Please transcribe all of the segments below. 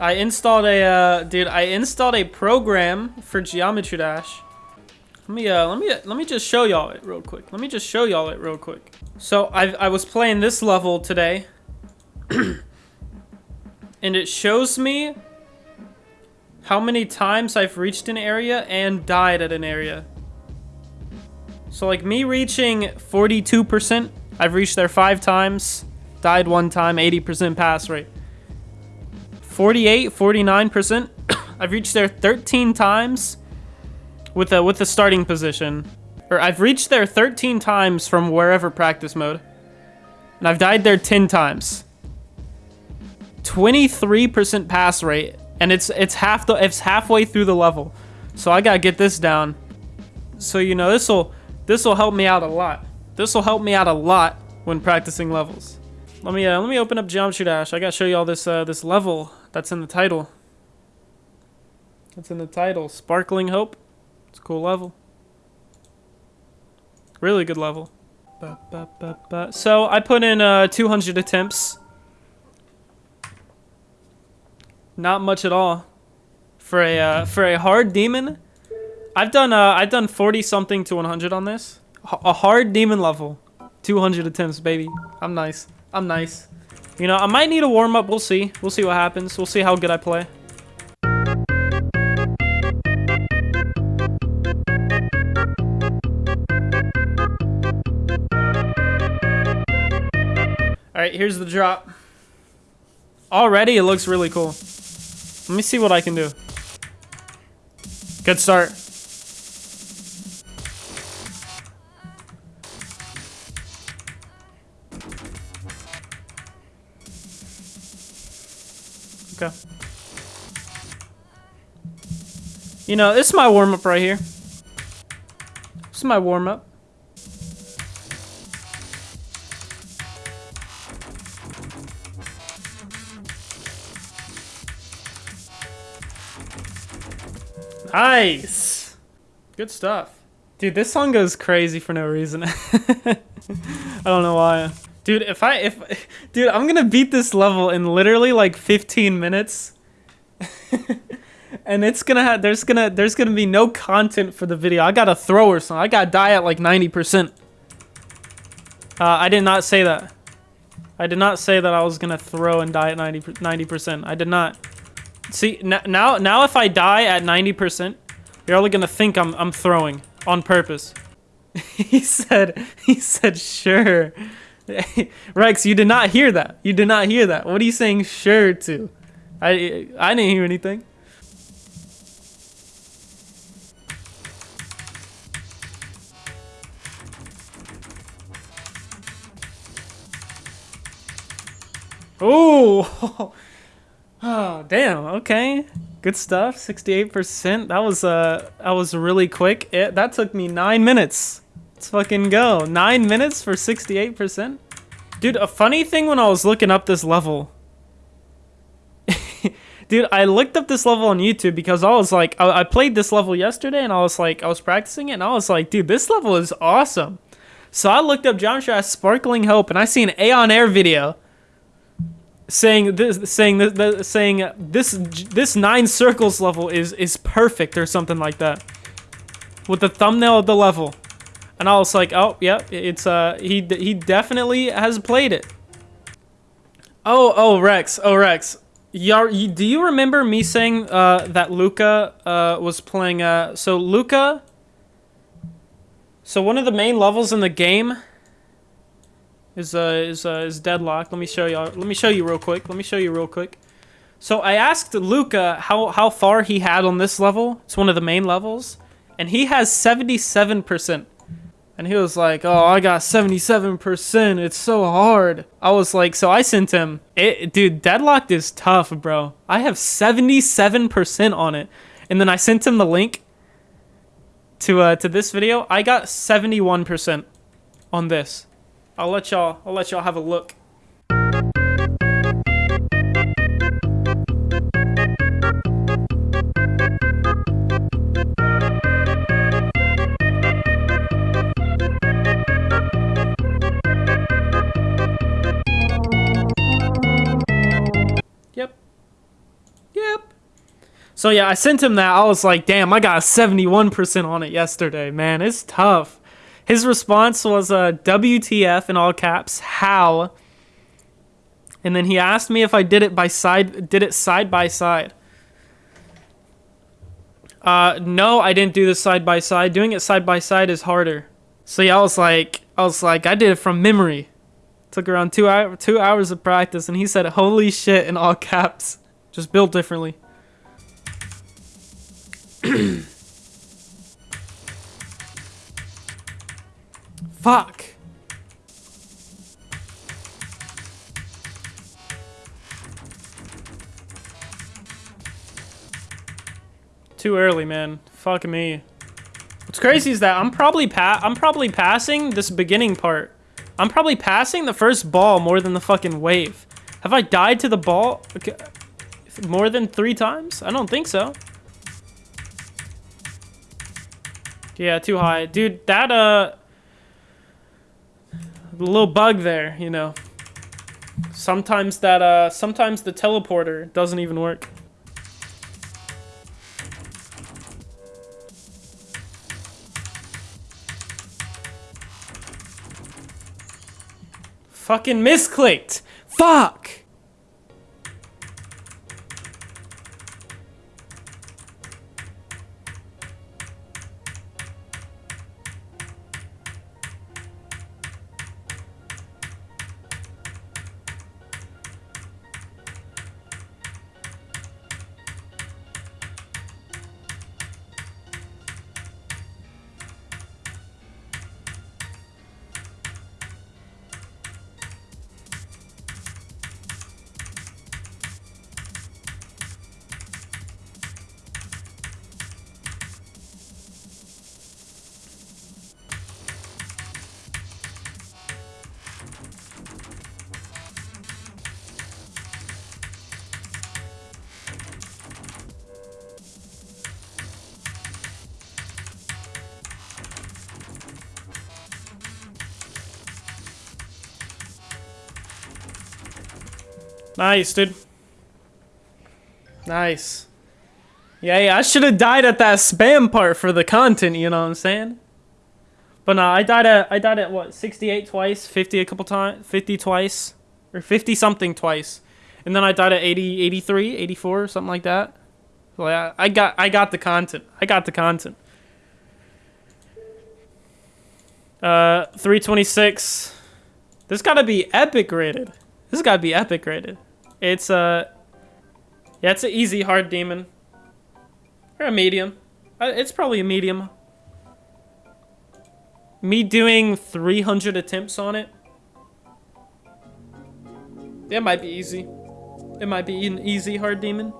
I installed a, uh, dude, I installed a program for Geometry Dash. Let me, uh, let me, let me just show y'all it real quick. Let me just show y'all it real quick. So I, I was playing this level today. and it shows me how many times I've reached an area and died at an area. So like me reaching 42%, I've reached there five times, died one time, 80% pass rate. 48, 49%. I've reached there 13 times with a with the starting position. Or I've reached there 13 times from wherever practice mode. And I've died there 10 times. 23% pass rate and it's it's half the it's halfway through the level. So I got to get this down. So you know, this will this will help me out a lot. This will help me out a lot when practicing levels. Let me uh, let me open up Geometry Dash. I got to show you all this uh, this level that's in the title. That's in the title. Sparkling Hope. It's a cool level. Really good level. Ba, ba, ba, so I put in uh, 200 attempts. Not much at all. For a uh, for a hard demon, I've done uh, I've done 40 something to 100 on this. H a hard demon level, 200 attempts, baby. I'm nice. I'm nice. You know, I might need a warm-up. We'll see. We'll see what happens. We'll see how good I play. Alright, here's the drop. Already, it looks really cool. Let me see what I can do. Good start. Okay. You know, this is my warm-up right here. This is my warm-up. Nice! Good stuff. Dude, this song goes crazy for no reason. I don't know why. Dude, if I, if, dude, I'm gonna beat this level in literally like 15 minutes. and it's gonna have, there's gonna, there's gonna be no content for the video. I gotta throw or something. I gotta die at like 90%. Uh, I did not say that. I did not say that I was gonna throw and die at 90, 90%. I did not. See, now, now if I die at 90%, you're only gonna think I'm, I'm throwing on purpose. he said, he said, sure. Rex, you did not hear that. You did not hear that. What are you saying sure to? I I didn't hear anything. Oh, oh, damn. Okay, good stuff. Sixty-eight percent. That was uh, that was really quick. It that took me nine minutes. Let's fucking go. Nine minutes for 68%? Dude, a funny thing when I was looking up this level. Dude, I looked up this level on YouTube because I was like, I, I, played this level yesterday and I was like, I was practicing it and I was like, dude, this level is awesome. So I looked up John Shaw Sparkling Hope and I see an Aeon Air video saying this saying this saying this this nine circles level is is perfect or something like that with the thumbnail of the level and I was like, oh, yeah, it's, uh, he, he definitely has played it. Oh, oh, Rex, oh, Rex. Yar, do you remember me saying, uh, that Luca, uh, was playing, uh, so Luca, so one of the main levels in the game is, uh, is, uh, is Deadlock. Let me show y'all, let me show you real quick. Let me show you real quick. So I asked Luca how, how far he had on this level. It's one of the main levels. And he has 77%. And he was like, oh, I got 77%. It's so hard. I was like, so I sent him, it, dude, Deadlocked is tough, bro. I have 77% on it. And then I sent him the link to uh, to this video. I got 71% on this. I'll let y'all I'll let y'all have a look. So yeah, I sent him that. I was like, damn, I got a 71% on it yesterday, man. It's tough. His response was uh, WTF in all caps, how? And then he asked me if I did it by side did it side by side. Uh no, I didn't do this side by side. Doing it side by side is harder. So yeah, I was like I was like I did it from memory. Took around 2 hour, 2 hours of practice and he said holy shit in all caps. Just built differently. Fuck. Too early, man. Fuck me. What's crazy is that I'm probably pa I'm probably passing this beginning part. I'm probably passing the first ball more than the fucking wave. Have I died to the ball okay. more than three times? I don't think so. Yeah, too high. Dude, that, uh... little bug there, you know. Sometimes that, uh... Sometimes the teleporter doesn't even work. Fucking misclicked! Fuck! Nice, dude. Nice. Yeah, yeah, I should have died at that spam part for the content, you know what I'm saying? But no, I died at, I died at what, 68 twice, 50 a couple times, 50 twice, or 50 something twice. And then I died at 80, 83, 84, something like that. So yeah, I got, I got the content. I got the content. Uh, 326. This gotta be epic rated. This gotta be epic rated. It's a... Yeah, it's an easy hard demon. Or a medium. Uh, it's probably a medium. Me doing 300 attempts on it. It might be easy. It might be an easy hard demon.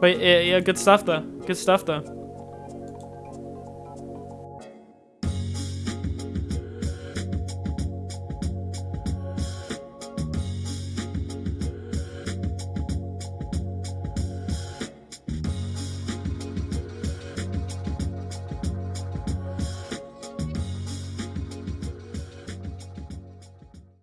But yeah, yeah good stuff though. Good stuff though.